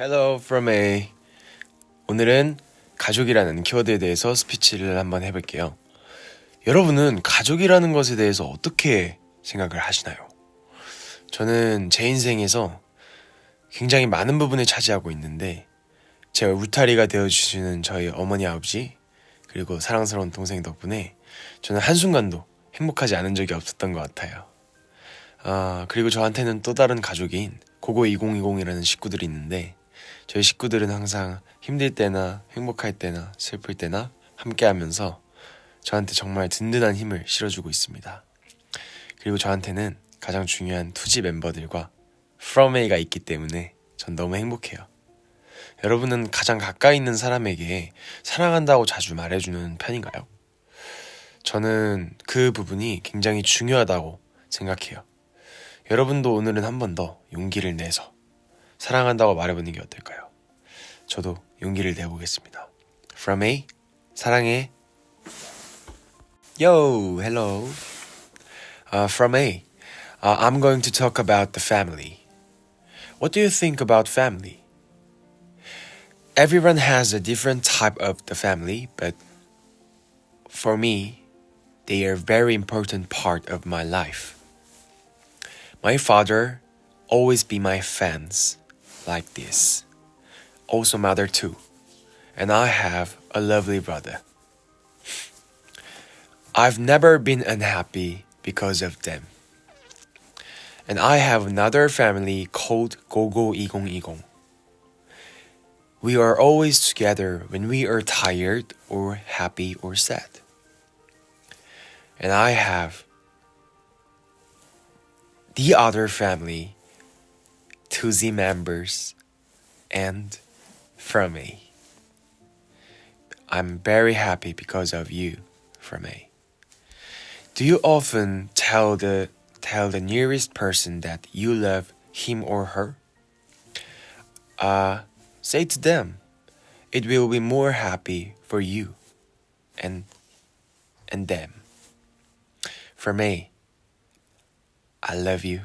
Hello from A. 오늘은 가족이라는 키워드에 대해서 스피치를 한번 해볼게요. 여러분은 가족이라는 것에 대해서 어떻게 생각을 하시나요? 저는 제 인생에서 굉장히 많은 부분을 차지하고 있는데 제 울타리가 되어주시는 저희 어머니 아버지 그리고 사랑스러운 동생 덕분에 저는 한순간도 행복하지 않은 적이 없었던 것 같아요. 아, 그리고 저한테는 또 다른 가족인 고고 2020이라는 식구들이 있는데 저희 식구들은 항상 힘들 때나 행복할 때나 슬플 때나 함께 하면서 저한테 정말 든든한 힘을 실어주고 있습니다. 그리고 저한테는 가장 중요한 투지 멤버들과 A가 있기 때문에 전 너무 행복해요. 여러분은 가장 가까이 있는 사람에게 사랑한다고 자주 말해주는 편인가요? 저는 그 부분이 굉장히 중요하다고 생각해요. 여러분도 오늘은 한 번 더 용기를 내서 사랑한다고 말해보는 게 어떨까요? 저도 용기를 내보겠습니다. From A, 사랑해. Yo, hello. Uh, from A, uh, I'm going to talk about the family. What do you think about family? Everyone has a different type of the family, but for me, they are a very important part of my life. My father always be my fans like this. Also mother too. And I have a lovely brother. I've never been unhappy because of them. And I have another family called Gogo 2020. We are always together when we are tired or happy or sad. And I have the other family, 2Z members, and from me. I'm very happy because of you, from me. Do you often tell the tell the nearest person that you love him or her? Uh, say to them, it will be more happy for you and and them. For me, I love you